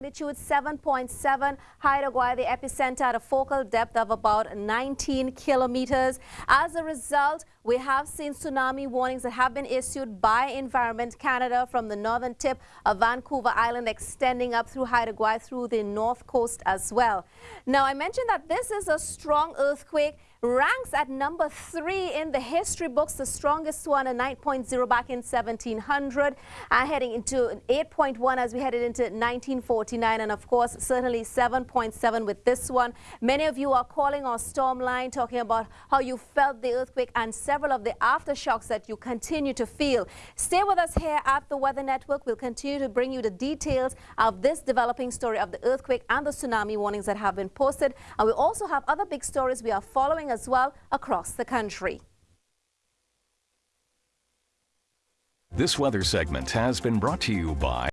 Magnitude 7.7, Haida the epicenter at a focal depth of about 19 kilometers. As a result, we have seen tsunami warnings that have been issued by Environment Canada from the northern tip of Vancouver Island extending up through Haida through the north coast as well. Now, I mentioned that this is a strong earthquake ranks at number three in the history books, the strongest one, a 9.0 back in 1700, and heading into 8.1 as we headed into 1949, and of course, certainly 7.7 with this one. Many of you are calling our storm line, talking about how you felt the earthquake and several of the aftershocks that you continue to feel. Stay with us here at the Weather Network. We'll continue to bring you the details of this developing story of the earthquake and the tsunami warnings that have been posted. And we also have other big stories we are following as well across the country. This weather segment has been brought to you by